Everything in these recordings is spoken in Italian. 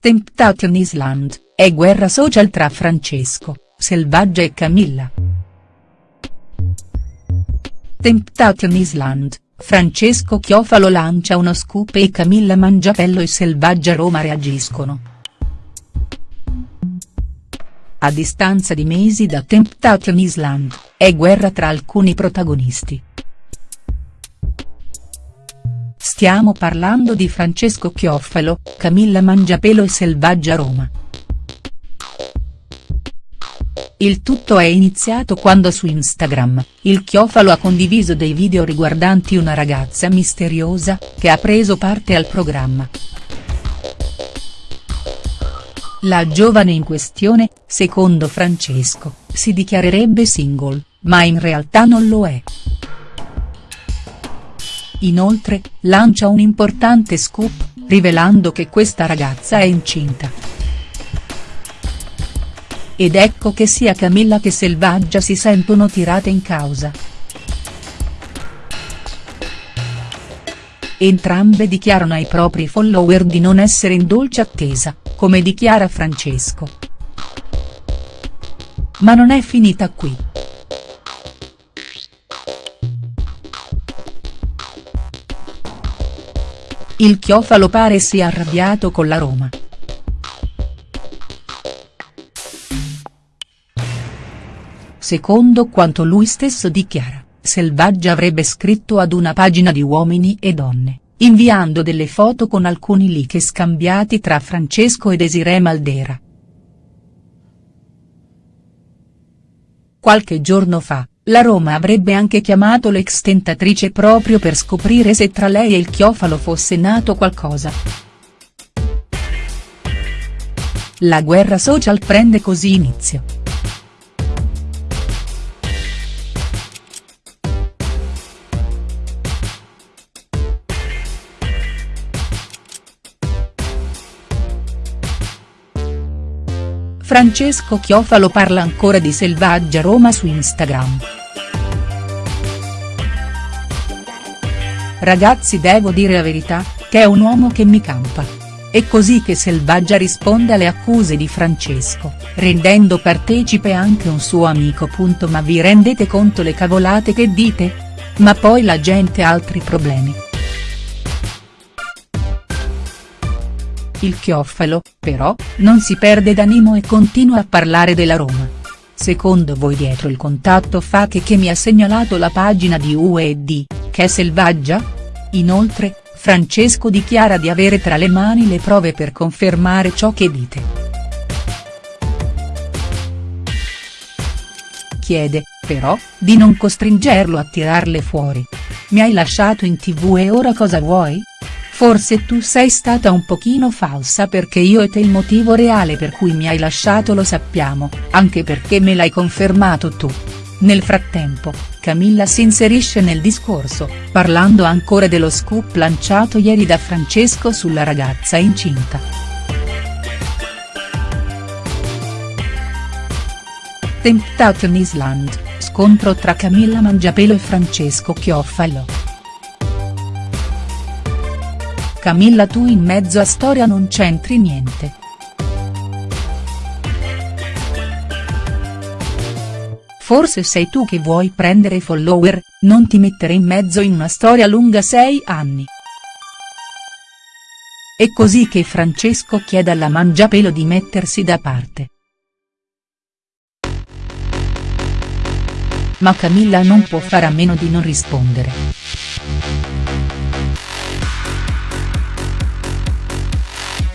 Temptation Island, è guerra social tra Francesco, Selvaggia e Camilla. Temptation Island, Francesco Chiofalo lancia uno scoop e Camilla Mangiapello e Selvaggia Roma reagiscono. A distanza di mesi da Temptation Island, è guerra tra alcuni protagonisti. Stiamo parlando di Francesco Chiofalo, Camilla Mangiapelo e Selvaggia Roma. Il tutto è iniziato quando su Instagram, il Chiofalo ha condiviso dei video riguardanti una ragazza misteriosa, che ha preso parte al programma. La giovane in questione, secondo Francesco, si dichiarerebbe single, ma in realtà non lo è. Inoltre, lancia un importante scoop, rivelando che questa ragazza è incinta. Ed ecco che sia Camilla che Selvaggia si sentono tirate in causa. Entrambe dichiarano ai propri follower di non essere in dolce attesa, come dichiara Francesco. Ma non è finita qui. Il Chiofalo pare sia arrabbiato con la Roma. Secondo quanto lui stesso dichiara, Selvaggia avrebbe scritto ad una pagina di Uomini e Donne, inviando delle foto con alcuni leak scambiati tra Francesco e Desiree Maldera. Qualche giorno fa, la Roma avrebbe anche chiamato l'ex tentatrice proprio per scoprire se tra lei e il Chiofalo fosse nato qualcosa. La guerra social prende così inizio. Francesco Chiofalo parla ancora di Selvaggia Roma su Instagram. Ragazzi devo dire la verità, che è un uomo che mi campa. È così che Selvaggia risponde alle accuse di Francesco, rendendo partecipe anche un suo amico. Ma vi rendete conto le cavolate che dite? Ma poi la gente ha altri problemi. Il Chiofalo, però, non si perde d'animo e continua a parlare della Roma. Secondo voi dietro il contatto fake che mi ha segnalato la pagina di UED, è selvaggia? Inoltre, Francesco dichiara di avere tra le mani le prove per confermare ciò che dite. Chiede, però, di non costringerlo a tirarle fuori. Mi hai lasciato in tv e ora cosa vuoi?. Forse tu sei stata un pochino falsa perché io e te il motivo reale per cui mi hai lasciato lo sappiamo, anche perché me l'hai confermato tu. Nel frattempo, Camilla si inserisce nel discorso, parlando ancora dello scoop lanciato ieri da Francesco sulla ragazza incinta. Temptation Island, scontro tra Camilla Mangiapelo e Francesco Chiofalo. Camilla tu in mezzo a storia non c'entri niente. Forse sei tu che vuoi prendere follower, non ti mettere in mezzo in una storia lunga sei anni. È così che Francesco chiede alla Mangiapelo di mettersi da parte. Ma Camilla non può fare a meno di non rispondere.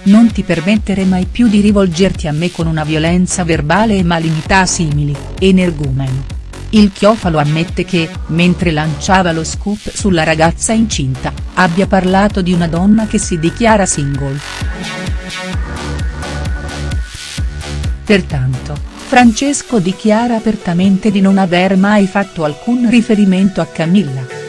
Non ti permettere mai più di rivolgerti a me con una violenza verbale e malignità simili, energumeno. Il Chiofalo ammette che, mentre lanciava lo scoop sulla ragazza incinta, abbia parlato di una donna che si dichiara single. Pertanto, Francesco dichiara apertamente di non aver mai fatto alcun riferimento a Camilla.